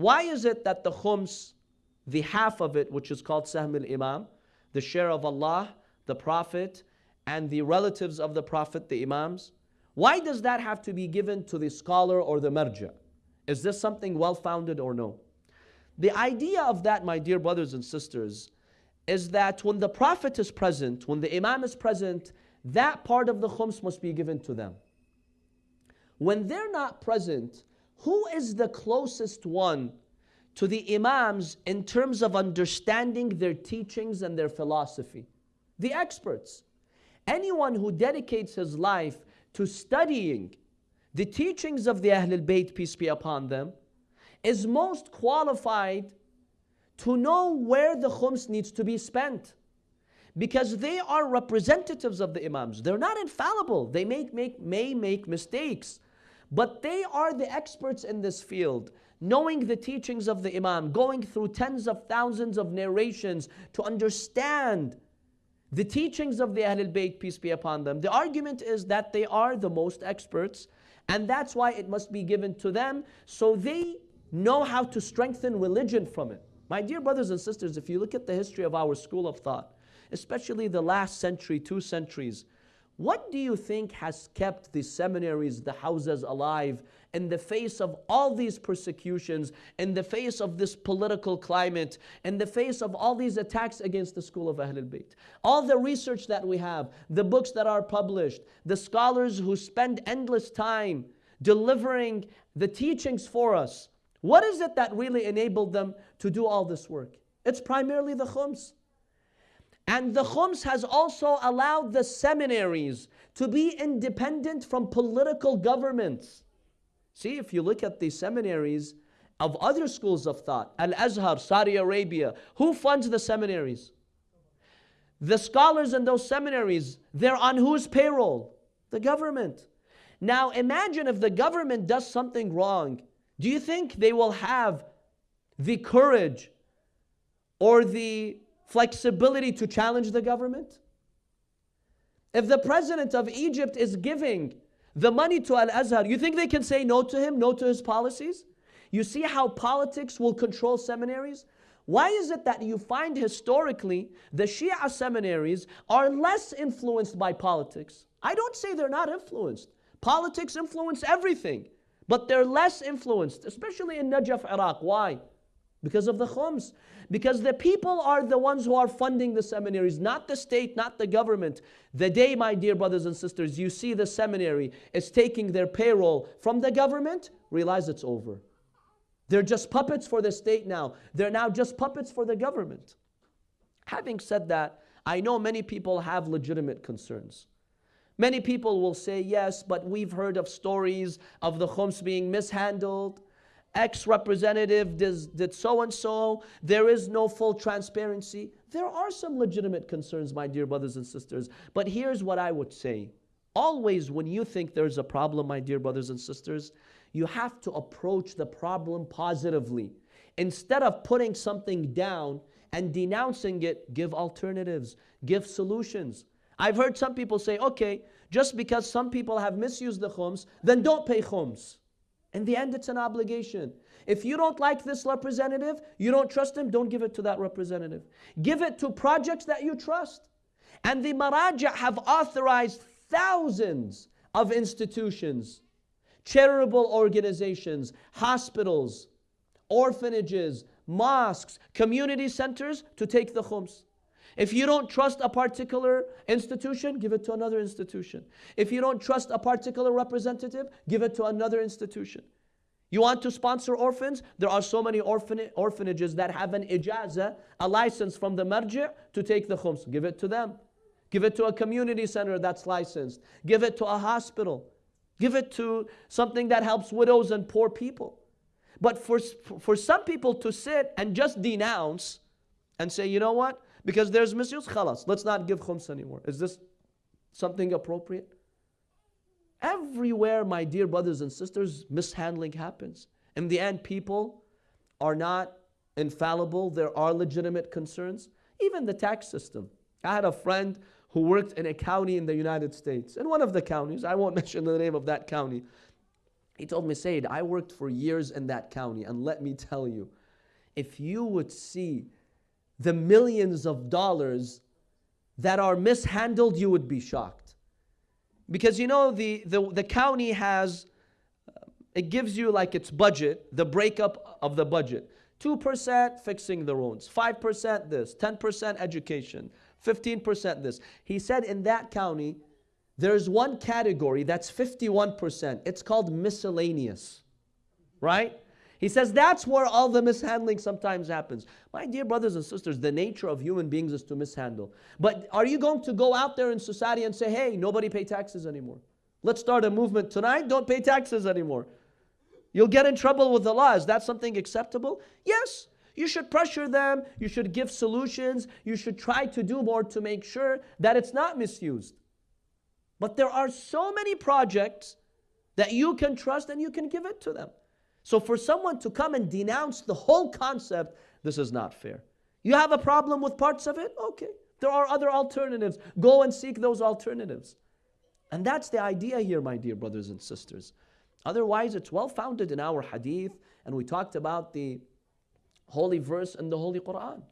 Why is it that the khums, the half of it, which is called Sahm al-Imam, the share of Allah, the Prophet, and the relatives of the Prophet, the Imams, why does that have to be given to the scholar or the marja? Is this something well-founded or no? The idea of that, my dear brothers and sisters, is that when the Prophet is present, when the Imam is present, that part of the khums must be given to them. When they're not present, who is the closest one to the Imams in terms of understanding their teachings and their philosophy? The experts. Anyone who dedicates his life to studying the teachings of the Ahlul Bayt, peace be upon them, is most qualified to know where the khums needs to be spent. Because they are representatives of the Imams. They're not infallible. They make, make, may make mistakes. But they are the experts in this field, knowing the teachings of the Imam, going through tens of thousands of narrations to understand the teachings of the Ahlul Bayt, peace be upon them. The argument is that they are the most experts, and that's why it must be given to them, so they know how to strengthen religion from it. My dear brothers and sisters, if you look at the history of our school of thought, especially the last century, two centuries, what do you think has kept the seminaries, the houses alive in the face of all these persecutions, in the face of this political climate, in the face of all these attacks against the school of Ahlul Bayt? All the research that we have, the books that are published, the scholars who spend endless time delivering the teachings for us. What is it that really enabled them to do all this work? It's primarily the khums. And the Khums has also allowed the seminaries to be independent from political governments. See, if you look at the seminaries of other schools of thought, Al Azhar, Saudi Arabia, who funds the seminaries? The scholars in those seminaries, they're on whose payroll? The government. Now imagine if the government does something wrong. Do you think they will have the courage or the flexibility to challenge the government? If the president of Egypt is giving the money to Al Azhar, you think they can say no to him, no to his policies? You see how politics will control seminaries? Why is it that you find historically the Shia seminaries are less influenced by politics? I don't say they're not influenced. Politics influence everything, but they're less influenced, especially in Najaf, Iraq. Why? Because of the khums. Because the people are the ones who are funding the seminaries, not the state, not the government. The day, my dear brothers and sisters, you see the seminary is taking their payroll from the government, realize it's over. They're just puppets for the state now. They're now just puppets for the government. Having said that, I know many people have legitimate concerns. Many people will say, yes, but we've heard of stories of the khums being mishandled. X representative did so and so. There is no full transparency. There are some legitimate concerns, my dear brothers and sisters. But here's what I would say. Always, when you think there's a problem, my dear brothers and sisters, you have to approach the problem positively. Instead of putting something down and denouncing it, give alternatives, give solutions. I've heard some people say, okay, just because some people have misused the khums, then don't pay khums. In the end, it's an obligation. If you don't like this representative, you don't trust him, don't give it to that representative. Give it to projects that you trust. And the Maraja have authorized thousands of institutions, charitable organizations, hospitals, orphanages, mosques, community centers to take the khums. If you don't trust a particular institution, give it to another institution. If you don't trust a particular representative, give it to another institution. You want to sponsor orphans? There are so many orphan orphanages that have an ijaza, a license from the marji' to take the khums. Give it to them. Give it to a community center that's licensed. Give it to a hospital. Give it to something that helps widows and poor people. But for, for some people to sit and just denounce and say, you know what? Because there's misuse, khalas, let's not give khums anymore. Is this something appropriate? Everywhere, my dear brothers and sisters, mishandling happens. In the end, people are not infallible. There are legitimate concerns. Even the tax system. I had a friend who worked in a county in the United States. In one of the counties, I won't mention the name of that county. He told me, Said, I worked for years in that county, and let me tell you, if you would see the millions of dollars that are mishandled, you would be shocked. Because you know, the, the, the county has, uh, it gives you like its budget, the breakup of the budget. 2% fixing the roads, 5% this, 10% education, 15% this. He said in that county, there's one category that's 51%. It's called miscellaneous, right? He says that's where all the mishandling sometimes happens. My dear brothers and sisters, the nature of human beings is to mishandle. But are you going to go out there in society and say, hey, nobody pay taxes anymore? Let's start a movement tonight, don't pay taxes anymore. You'll get in trouble with the law. Is that something acceptable? Yes. You should pressure them. You should give solutions. You should try to do more to make sure that it's not misused. But there are so many projects that you can trust and you can give it to them. So for someone to come and denounce the whole concept, this is not fair. You have a problem with parts of it? Okay. There are other alternatives. Go and seek those alternatives. And that's the idea here, my dear brothers and sisters. Otherwise, it's well founded in our hadith, and we talked about the holy verse in the Holy Quran.